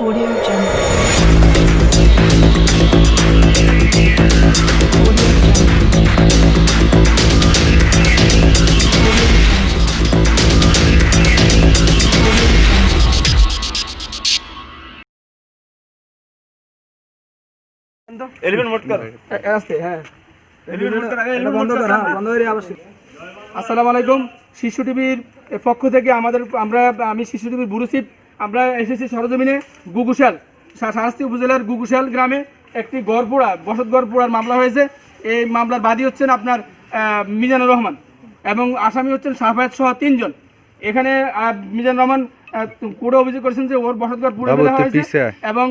audio আলাইকুম শিশু টিভির পক্ষ থেকে আমাদের আমরা আমি শিশু টিভির বুরুসিপ আমরা এসেছি সরজমিনে গুগুশাল শাহস্তি উপজেলার গুগুশাল গ্রামে একটি গড়পোড়া বসত গড়পোড়ার মামলা হয়েছে। এই মামলার বাদী হচ্ছেন আপনার মিজানুর রহমান এবং আসামি হচ্ছেন সাফায়াত সহ তিনজন। এখানে মিজানুর রহমান কোর্টে অভিযোগ করেছেন যে ওর বসতঘর পুড়ে ফেলা হয়েছে এবং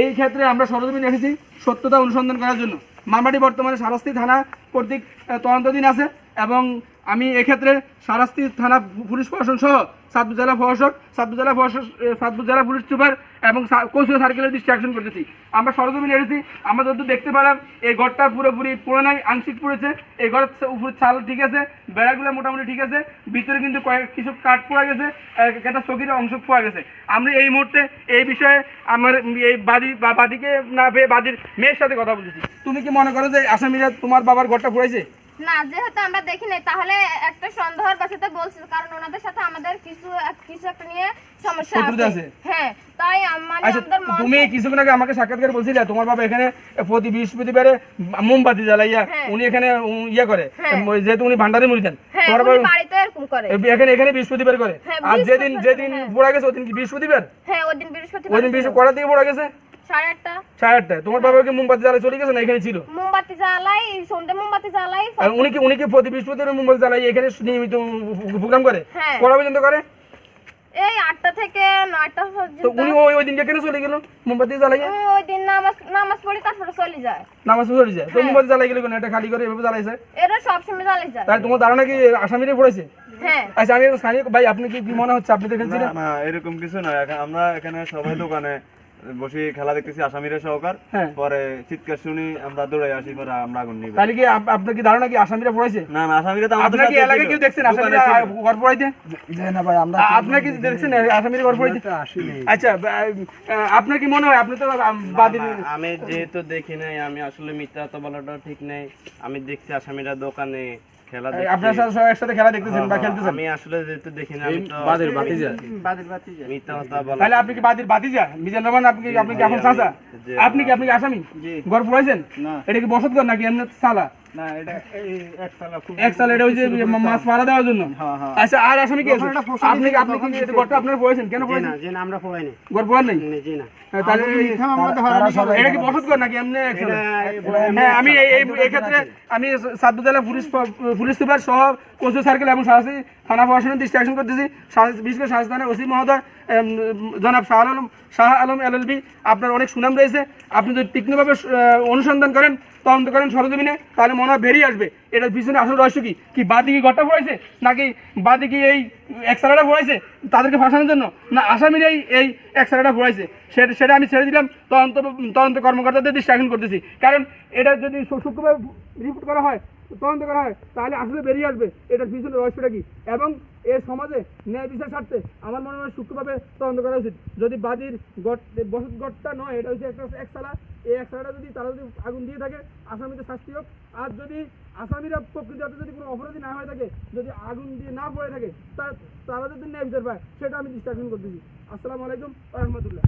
এই ক্ষেত্রে আমরা সরজমিনে এসেছি সত্যতা অনুসন্ধান করার জন্য। মামলাটি বর্তমানে সারাস্তি থানা কর্তৃক তদন্তাধীন আছে এবং আমি এক্ষেত্রে সারাস্তি থানা পুলিশ প্রশাসন সহ সাতপুর জেলা প্রশাসক, সাতপুর জেলা প্রশাসক সাতপুর জেলা পুলিশ সুপার এবং কৌশল সার্কেলের দৃষ্টি আকর্ষণ করতেছি। আমরা সরজমিনে এসেছি, আমরা যত দেখতে পেলাম, এই ঘরটা পুরোপুরি পুরো নাই, আংশিক পড়েছে। এই ঘরের উপরে ছাল ঠিক আছে, বেড়াগুলো মোটামুটি ঠিক আছে, ভিতরে কিন্তু কয়েক কিছু কাঠ পড়ে গেছে একটা চকির অংশ পড়ে গেছে। আমরা এই মুহূর্তে এই বিষয়ে আমার এই বাদি বাদীকে না পেয়ে বাদির মেয়ের সাথে কথা বলতেছি। তুমি কি মনে করো যে আসামিরা তোমার বাবার ঘরটা পুড়াইছে? না যেহেতু আমরা দেখি নাই তাহলে একটা সন্দেহের বাসাতে বলছি কারণ ওনাদের সাথে আমাদের কিছু কিছু একটা নিয়ে সমস্যা আছে? হ্যাঁ তাই মানে আচ্ছা আমাদের তুমি কিছুক্ষণ আগে আমাকে সাক্ষাৎকার বলছিলে তোমার বাবা এখানে প্রতি বৃহস্পতিবারে মোমবাতি জ্বালাইয়া হ্যাঁ। উনি এখানে ইয়ে করে হ্যাঁ। যেহেতু উনি ভান্ডারে দেন হ্যাঁ তোমার বাবা বাড়িতে এরকম করে এখানে এখানে বৃহস্পতিবার করে আর যেদিন যেদিন। পড়া গেছে ওদিন কি বৃহস্পতিবার হ্যাঁ ওই দিন বৃহস্পতিবার ওই দিন বৃহস্পতি কটার দিকে পড়া গেছে সাড়ে আটটা। সাড়ে আটটায়? তোমার বাবা কি মোমবাতি জ্বালাই চলে গেছে না? এখানে ছিল? মোমবাতি জ্বালাই সন্ধ্যে মোমবাতি জ্বালাই আর উনি কি উনি কি প্রতি বৃহস্পতিবার মোমবাতি জ্বালাই এখানে নিয়মিত প্রোগ্রাম করে? হ্যাঁ। কটা পর্যন্ত করে? এই আটটা থেকে নয়টা তো উনি ওই ওই দিনকে কেন চলে গেল মোমবাতি জ্বালাইয়া? ওই দিন নামাজ নামাজ পড়ি তারপরে চলে যায়। নামাজ চলে যায়। তো হ্যাঁ। মোমবাতি জ্বালাই গেলে কেন? এটা খালি করে এভাবে জ্বালাইছে? এরা সবসময় জ্বালাই যায়। তাই তোমার ধারণা কি আসামিরে পড়েছে? হ্যাঁ। আচ্ছা আমি স্থানীয় ভাই আপনি কি কি মনে হচ্ছে? আপনি দেখেছিলেন না না এরকম কিছু নয় আমরা এখানে সবাই দোকানে বসে খেলা দেখতেছি আসামিরা সহকার। হ্যাঁ। পরে চিৎকার শুনি আমরা দৌড়াই আসি পরে আমরা আগুন নিই তাহলে কি আপ- আপনার কি ধারণা কি আসামিরা পড়েছে না না আসামিরা তো আমাদের সাথে এলাকায় কেউ দেখছেন আসামিরা ঘর পড়াইতে? না ভাই আমরা আ- আপনার কি দেখছেন আসামিরা ঘর পড়াইতে? আচ্ছা আপনার কি মনে হয়? আপনি তো বাদীর আমি যেহেতু দেখি নাই আমি আসলে মিথ্যা তো বলাটা ঠিক নেই। আমি দেখছি আসামিরা দোকানে খেলা আপনার সাথে সবাই একসাথে খেলা দেখতেছেন বা খেলতেছেন? আমি আসলে যেহেতু দেখি না আমি তো মিথ্যা কথা বলা তাহলে আপনি কি বাদীর বাতিজা মিজান রহমান আপনি কি আপনি কি এখন চাচা? আপনি কি আপনি আসামি? ঘর পড়াইছেন এটা কি বসত ঘর নাকি এমনি সালা না এটা এই এক সালা খুব এক সাল এটা ওই যে মাছ মারা দেওয়ার জন্য? হ্যাঁ। আচ্ছা আর আসামি কি আছে? তখন এটা ফসলি আপনি আপনি কি এটা ঘরটা আপনার পড়েছেন? কেন পড়েছেন? জি না আমরা পড়াই নাই ঘর পড়ার নেই? জি না। তাহলে এই- মিথ্যা মামলাতে হয়রানি করে। এটা কি বসত ঘর নাকি এমনি আমি এই ক্ষেত্রে আমি পুলিশ পুলিশ সুপার সহ কচু সার্কেল এবং শাহসি থানা প্রশাসনের দৃষ্টি আকর্ষণ করতেছি। বিশেষ করে থানার ওসি মহোদয়। জনাব শাহ আলম শাহ আলম এলএলবি আপনার অনেক সুনাম রয়েছে। আপনি যদি তীক্ষ্ণভাবে অনুসন্ধান করেন, তদন্ত করেন সরজমিনে, তাহলে মনে হয় বেরিয়ে আসবে। এটার পিছনে আসল রহস্য কি? কি বাদি কি ঘরটা পড়েছে নাকি বাদি কি এই এক্সারাটা পড়েছে তাদেরকে ফাঁসানোর জন্য? না আসামিরাই এই এই এক্সারাটা পড়েছে সেটা সেটা আমি ছেড়ে দিলাম, তদন্ত তদন্ত কর্মকর্তাদের দৃষ্টি আকর্ষণ করতেছি। কারণ এটা যদি সূক্ষ্মভাবে রিপোর্ট করা হয় তদন্ত করা হয়, তাহলে আসলে বেরিয়ে আসবে। এটার পিছনে রহস্যটা কি? এবং এর সমাজে ন্যায় বিচার স্বার্থে আমার মনে হয় সূক্ষ্মভাবে তদন্ত করা উচিত। যদি বাদীর গট, বসত গটটা নয়, এটা হচ্ছে একটা একসালা এই একসালাটা যদি তারা যদি আগুন দিয়ে থাকে, আসামিদের শাস্তি হোক। আর যদি আসামিরা প্রকৃত অর্থে যদি কোনো অপরাধী না হয়ে থাকে, যদি আগুন দিয়ে না পড়ে থাকে তারা যদি ন্যায় বিচার পায়, সেটা আমি দৃষ্টি আকর্ষণ করতেছি। আসসালামু আলাইকুম রহমতুল্লাহ।